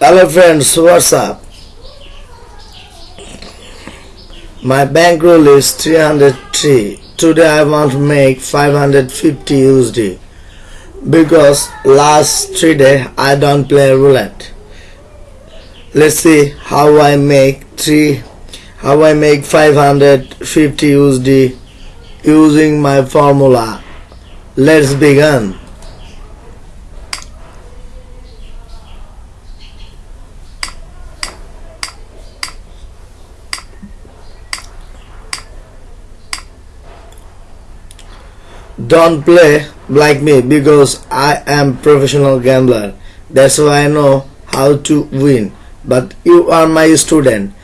Hello friends, what's up? My bankroll is 303. Today I want to make 550 USD because last three day I don't play roulette. Let's see how I make three how I make 550 USD using my formula. Let's begin. Don't play like me because I am professional gambler. That's why I know how to win. But you are my student.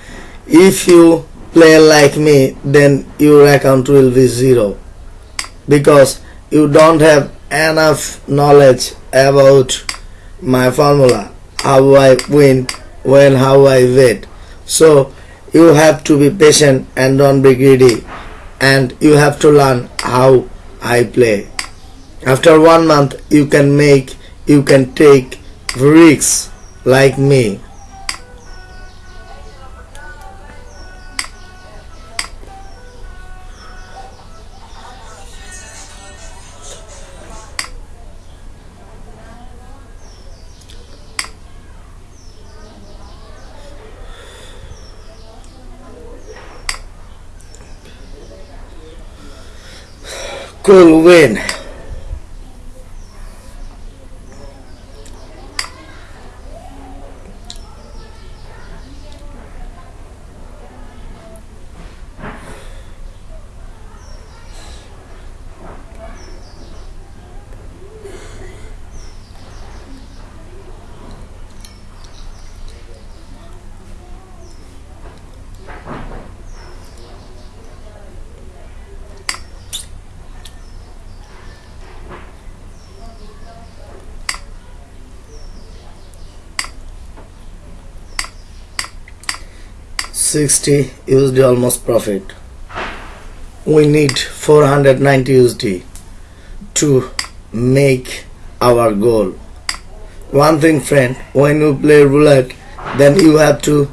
If you play like me, then your account will be zero because you don't have enough knowledge about my formula, how I win, when, how I wait. So you have to be patient and don't be greedy, and you have to learn how I play. After one month, you can make, you can take risks like me. Cool win. Sixty USD almost profit. We need 490 USD to make our goal. One thing, friend, when you play roulette, then you have to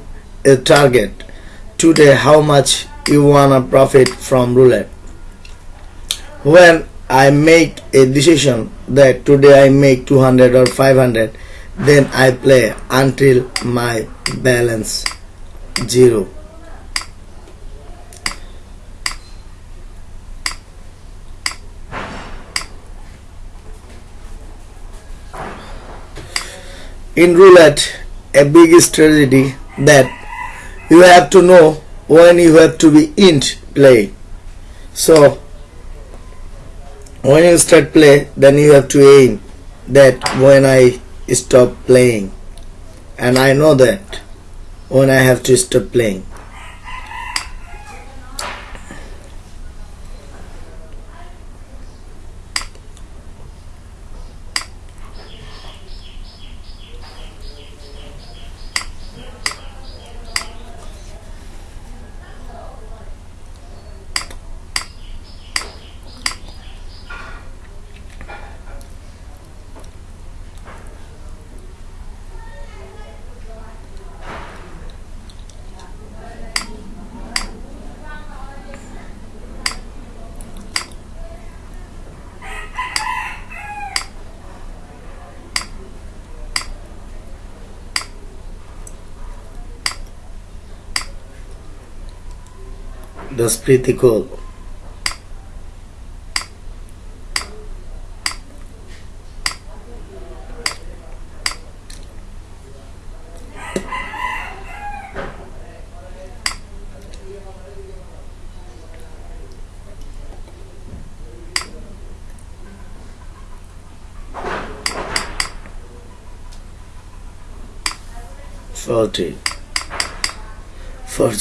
uh, target today how much you wanna profit from roulette. When I make a decision that today I make 200 or 500, then I play until my balance zero. in roulette a big strategy that you have to know when you have to be in play. So when you start play then you have to aim that when I stop playing. And I know that when I have to stop playing that's pretty cool forty. four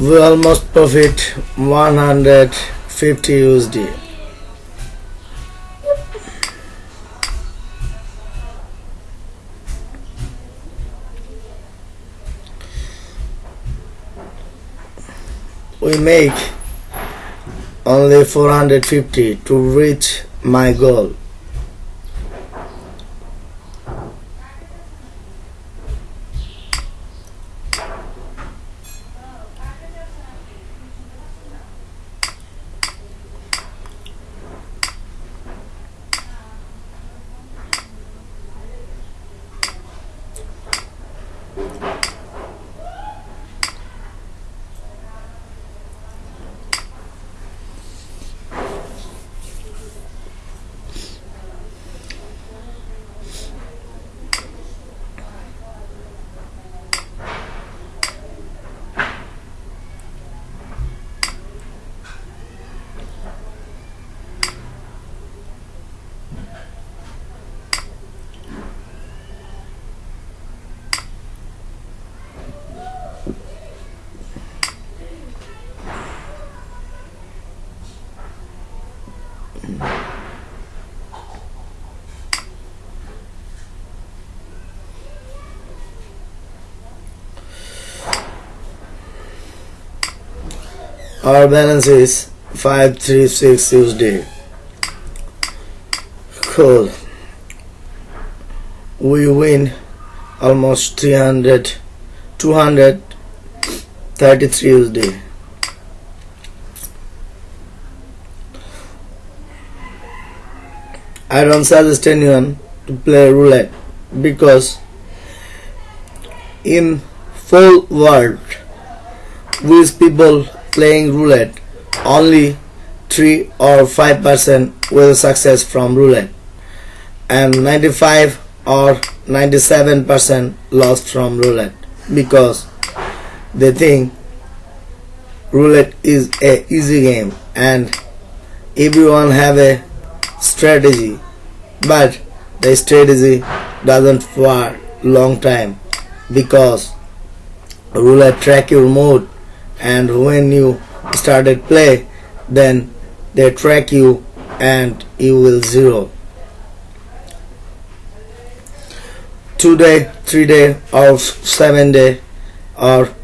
We almost profit 150 USD. We make only 450 to reach my goal our balance is 536 USD cool. We win almost 300 233 USD I don't suggest anyone to play roulette because in full world with people playing roulette, only 3 or 5% will success from roulette. And 95 or 97% lost from roulette. Because they think roulette is a easy game and everyone have a strategy. But the strategy doesn't for long time. Because roulette track your mood and when you started play then they track you and you will zero. Two day three day or seven day or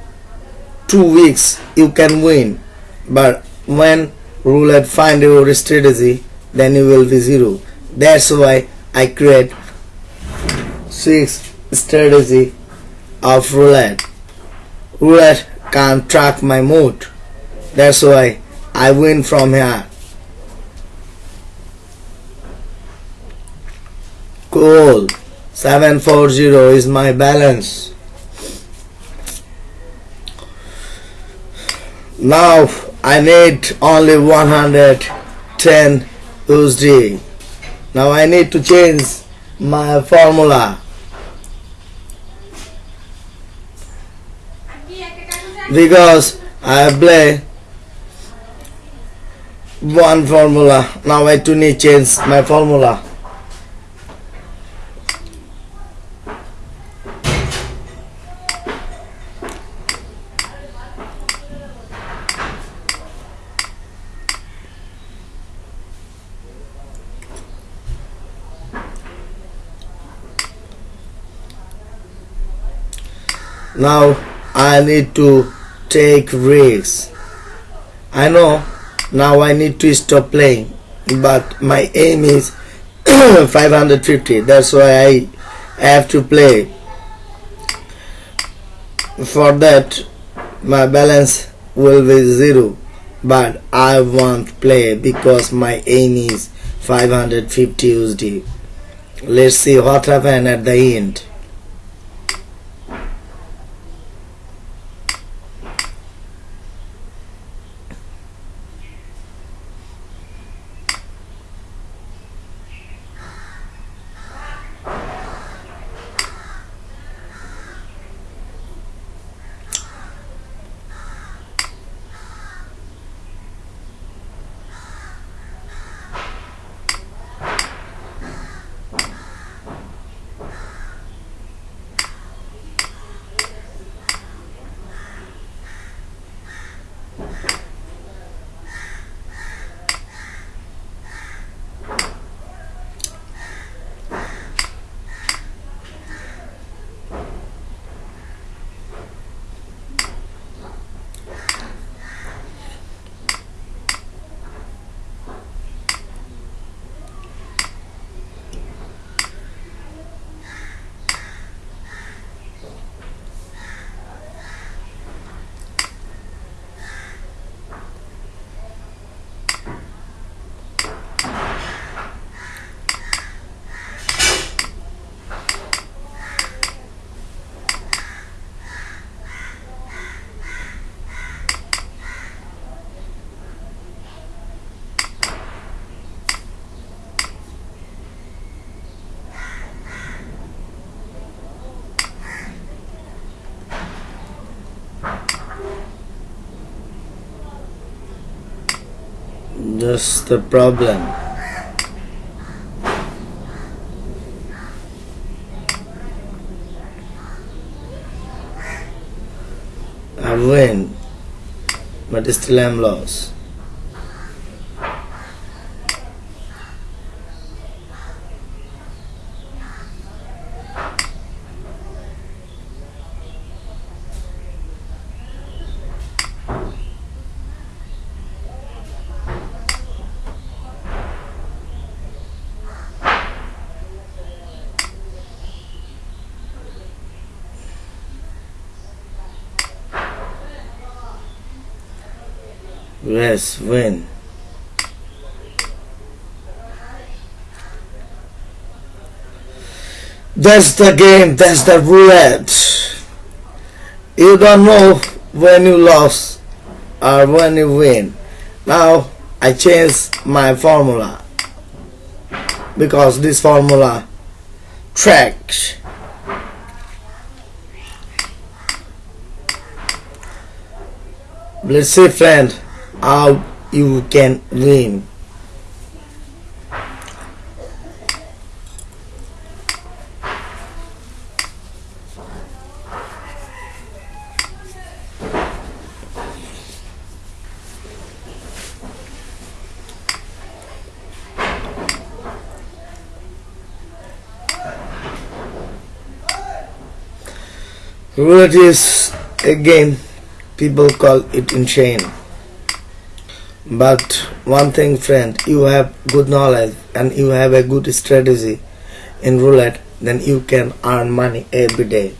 two weeks you can win. But when roulette find your strategy then you will be zero. That's why I create six strategy of roulette. Roulette can't track my mood. That's why I win from here. Cool. 740 is my balance. Now I need only 110 USD. Now I need to change my formula. Because I play one formula. Now I to need change my formula. Now I need to take risks. I know now I need to stop playing but my aim is 550 that's why I have to play. For that my balance will be zero but I won't play because my aim is 550 USD let's see what happen at the end That's the problem. I win, but still I'm lost. Yes, win. That's the game, that's the roulette. You don't know when you lose or when you win. Now I change my formula because this formula tracks let's say friend how you can win. Roulette is a game people call it insane but one thing friend you have good knowledge and you have a good strategy in roulette then you can earn money every day.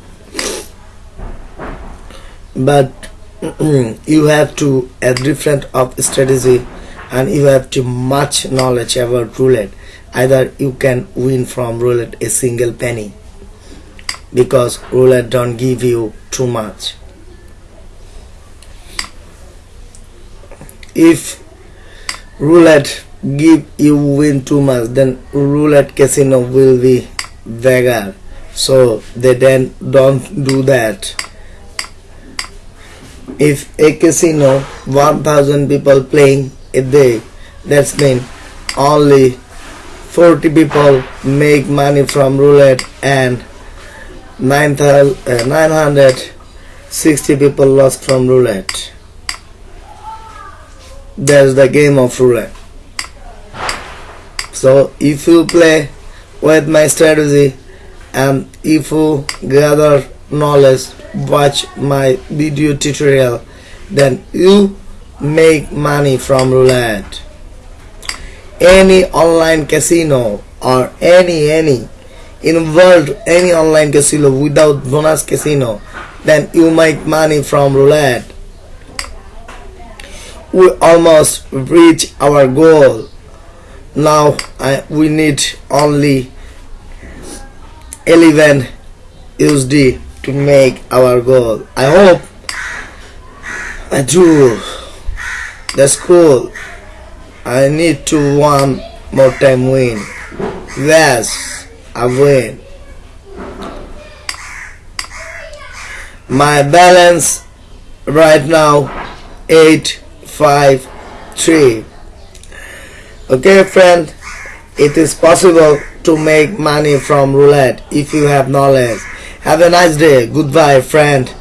But you have to a different of strategy and you have to much knowledge about roulette. Either you can win from roulette a single penny because roulette don't give you too much if roulette give you win too much then roulette casino will be beggar so they then don't do that. If a casino 1000 people playing a day that's mean only 40 people make money from roulette and 960 uh, people lost from roulette that's the game of roulette. So if you play with my strategy and if you gather knowledge watch my video tutorial then you make money from roulette. Any online casino or any any in world any online casino without bonus casino then you make money from roulette we almost reach our goal. Now I, we need only 11 USD to make our goal. I hope I do. That's cool I need to one more time win. Yes I win. My balance right now 8 5 3 okay friend it is possible to make money from roulette if you have knowledge. Have a nice day. Goodbye friend